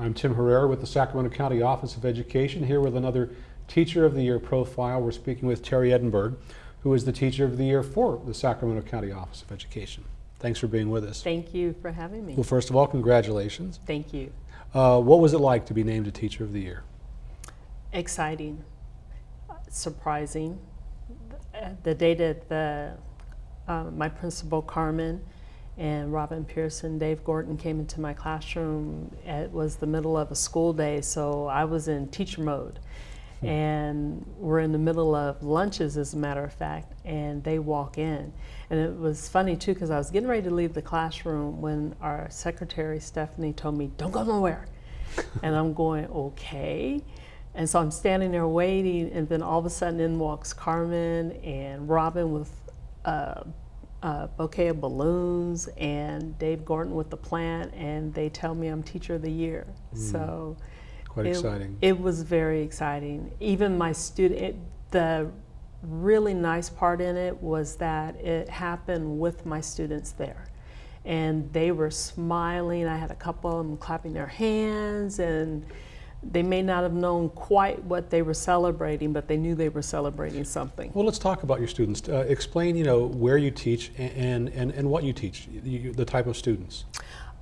I'm Tim Herrera with the Sacramento County Office of Education, here with another Teacher of the Year profile. We're speaking with Terry Edinburgh, who is the Teacher of the Year for the Sacramento County Office of Education. Thanks for being with us. Thank you for having me. Well, first of all, congratulations. Thank you. Uh, what was it like to be named a Teacher of the Year? Exciting, surprising. The day that the, uh, my principal Carmen and Robin Pearson, Dave Gordon came into my classroom. It was the middle of a school day, so I was in teacher mode. Hmm. And we're in the middle of lunches, as a matter of fact, and they walk in. And it was funny too, because I was getting ready to leave the classroom when our secretary, Stephanie, told me, Don't go nowhere. and I'm going, Okay. And so I'm standing there waiting, and then all of a sudden in walks Carmen and Robin with uh, a bouquet of balloons and Dave Gordon with the plant and they tell me I'm teacher of the year. Mm. So quite it, exciting. It was very exciting. Even my student, it, the really nice part in it was that it happened with my students there. And they were smiling. I had a couple of them clapping their hands and they may not have known quite what they were celebrating, but they knew they were celebrating something. Well, let's talk about your students. Uh, explain, you know, where you teach and, and, and what you teach, you, the type of students.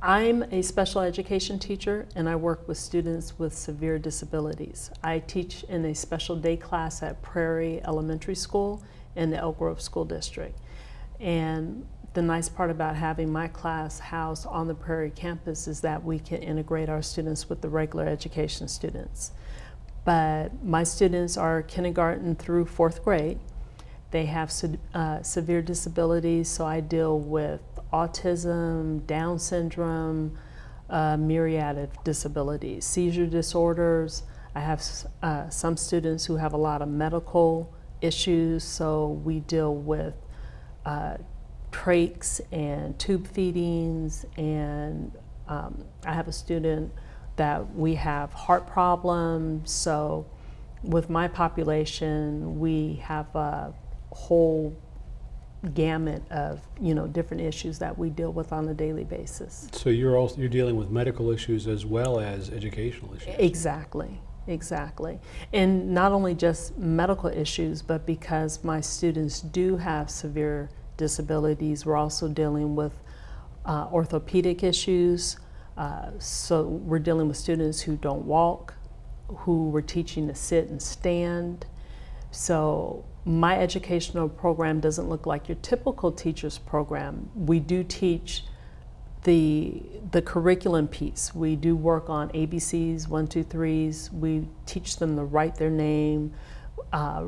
I'm a special education teacher and I work with students with severe disabilities. I teach in a special day class at Prairie Elementary School in the Elk Grove School District. And the nice part about having my class housed on the Prairie campus is that we can integrate our students with the regular education students. But my students are kindergarten through fourth grade. They have uh, severe disabilities, so I deal with autism, Down syndrome, uh, myriad of disabilities, seizure disorders. I have uh, some students who have a lot of medical issues, so we deal with uh, trachs and tube feedings and um, I have a student that we have heart problems so with my population we have a whole gamut of you know different issues that we deal with on a daily basis. So you're also you're dealing with medical issues as well as educational issues. Exactly. Exactly. And not only just medical issues, but because my students do have severe disabilities. We're also dealing with uh, orthopedic issues. Uh, so we're dealing with students who don't walk, who we're teaching to sit and stand. So my educational program doesn't look like your typical teacher's program. We do teach the, the curriculum piece. We do work on ABCs, one, two, threes. We teach them to write their name, uh,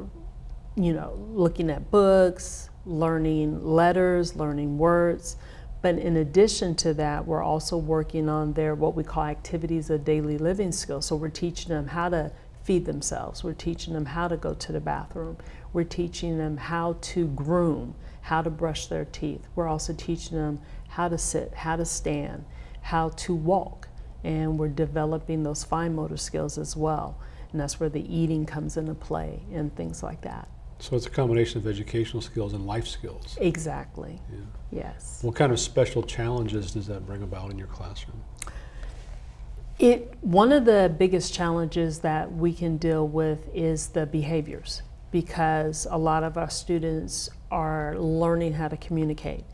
you know, looking at books, learning letters, learning words. But in addition to that, we're also working on their what we call activities of daily living skills. So we're teaching them how to feed themselves. We're teaching them how to go to the bathroom. We're teaching them how to groom, how to brush their teeth. We're also teaching them how to sit, how to stand, how to walk. And we're developing those fine motor skills as well. And that's where the eating comes into play and things like that. So it's a combination of educational skills and life skills. Exactly. Yeah. Yes. What kind of special challenges does that bring about in your classroom? It one of the biggest challenges that we can deal with is the behaviors because a lot of our students are learning how to communicate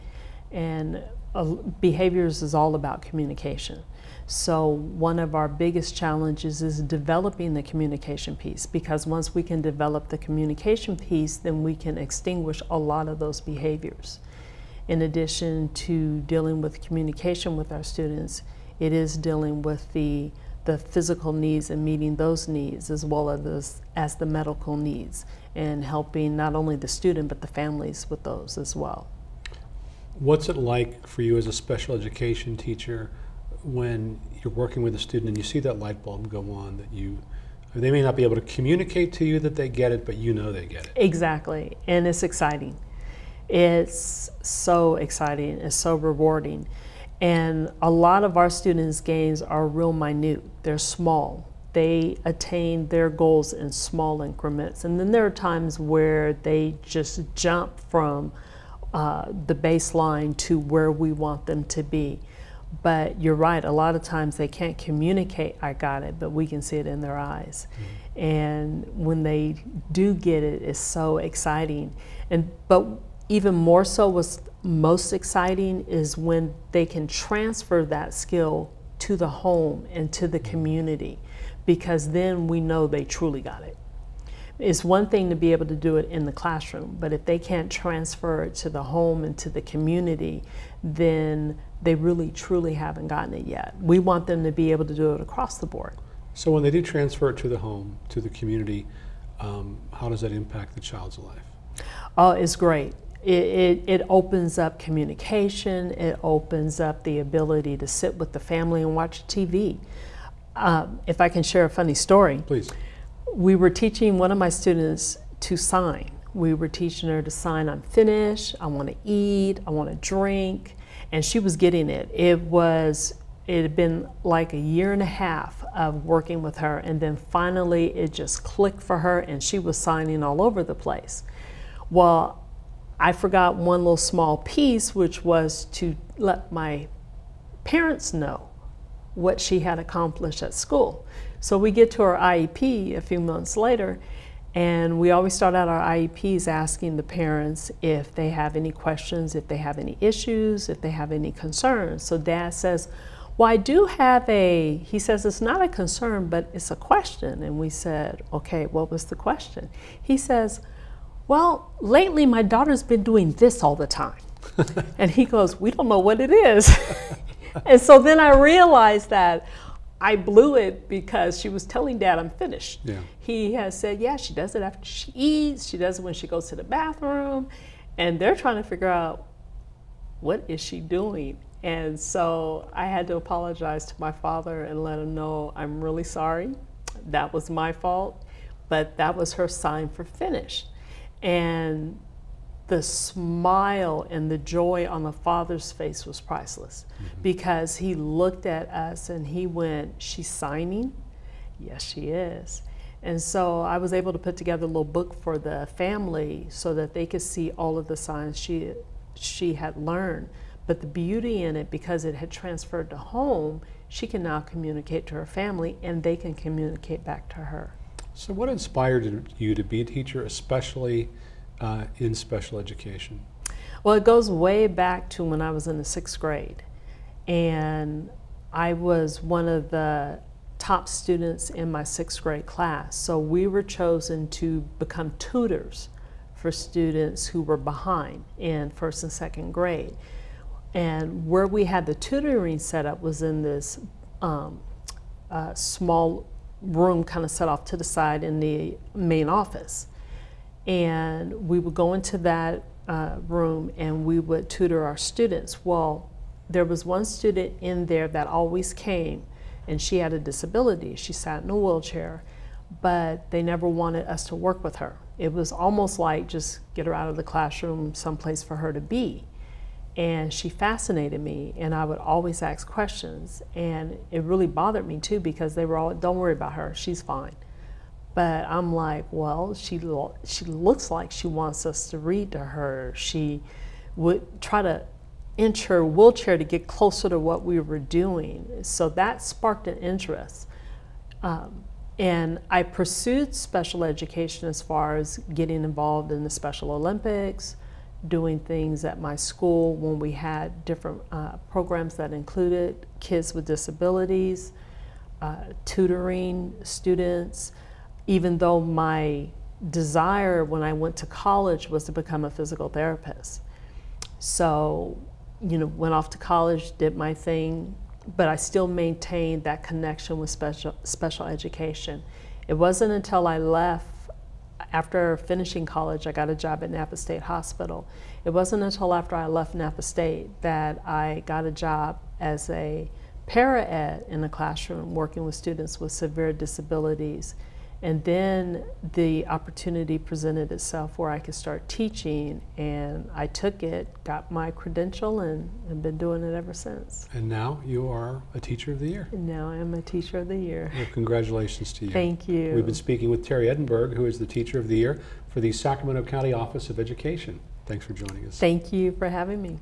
and uh, behaviors is all about communication. So one of our biggest challenges is developing the communication piece because once we can develop the communication piece, then we can extinguish a lot of those behaviors. In addition to dealing with communication with our students, it is dealing with the, the physical needs and meeting those needs as well as, as the medical needs and helping not only the student but the families with those as well. What's it like for you as a special education teacher when you're working with a student and you see that light bulb go on that you they may not be able to communicate to you that they get it but you know they get it. Exactly. And it's exciting. It's so exciting. It's so rewarding. And a lot of our students gains are real minute. They're small. They attain their goals in small increments. And then there are times where they just jump from uh, the baseline to where we want them to be But you're right, a lot of times they can't communicate, I got it, but we can see it in their eyes. Mm-hmm. And when they do get it, it's so exciting. And but even more so, what's most exciting is when they can transfer that skill to the home and to the mm-hmm. community, because then we know they truly got it. It's one thing to be able to do it in the classroom, but if they can't transfer it to the home and to the community, then they really truly haven't gotten it yet. We want them to be able to do it across the board. So when they do transfer it to the home, to the community, um, how does that impact the child's life? Oh, it's great. It, it, it opens up communication, it opens up the ability to sit with the family and watch TV. Um, if I can share a funny story, Please. we were teaching one of my students to sign. We were teaching her to sign, I'm finished, I want to eat, I want to drink, and she was getting it. It was, it had been like a year and a half of working with her, and then finally it just clicked for her, and she was signing all over the place. Well, I forgot one little small piece, which was to let my parents know what she had accomplished at school. So we get to our IEP a few months later, and we always start out our IEPs asking the parents if they have any questions, if they have any issues, if they have any concerns. So dad says, well, I do have a, he says it's not a concern, but it's a question. And we said, okay, what was the question? He says, well, lately my daughter's been doing this all the time. and he goes, we don't know what it is. and so then I realized that I blew it because she was telling dad I'm finished. Yeah. He has said, yeah, she does it after she eats, she does it when she goes to the bathroom, and they're trying to figure out what is she doing? And so I had to apologize to my father and let him know I'm really sorry. That was my fault, but that was her sign for finish. And the smile and the joy on the father's face was priceless mm-hmm. because he looked at us and he went, She's signing? Yes, she is. And so I was able to put together a little book for the family so that they could see all of the signs she, she had learned. But the beauty in it, because it had transferred to home, she can now communicate to her family and they can communicate back to her. So what inspired you to be a teacher, especially uh, in special education? Well, it goes way back to when I was in the sixth grade. And I was one of the top students in my sixth grade class. So we were chosen to become tutors for students who were behind in first and second grade. And where we had the tutoring set up was in this um, uh, small room kind of set off to the side in the main office. And we would go into that uh, room and we would tutor our students. Well, there was one student in there that always came and she had a disability. She sat in a wheelchair, but they never wanted us to work with her. It was almost like just get her out of the classroom, someplace for her to be. And she fascinated me, and I would always ask questions. And it really bothered me too because they were all, don't worry about her, she's fine. But I'm like, well, she, lo she looks like she wants us to read to her. She would try to inch her wheelchair to get closer to what we were doing. So that sparked an interest. Um, and I pursued special education as far as getting involved in the Special Olympics, doing things at my school when we had different uh, programs that included kids with disabilities, uh, tutoring students, even though my desire when I went to college was to become a physical therapist. So, you know, went off to college, did my thing, but I still maintained that connection with special, special education. It wasn't until I left after finishing college, I got a job at Napa State Hospital. It wasn't until after I left Napa State that I got a job as a para-ed in a classroom working with students with severe disabilities. And then the opportunity presented itself where I could start teaching and I took it, got my credential and have been doing it ever since. And now you are a Teacher of the Year. And now I am a Teacher of the Year. Well, congratulations to you. Thank you. We've been speaking with Terry Edinburgh, who is the Teacher of the Year for the Sacramento County Office of Education. Thanks for joining us. Thank you for having me.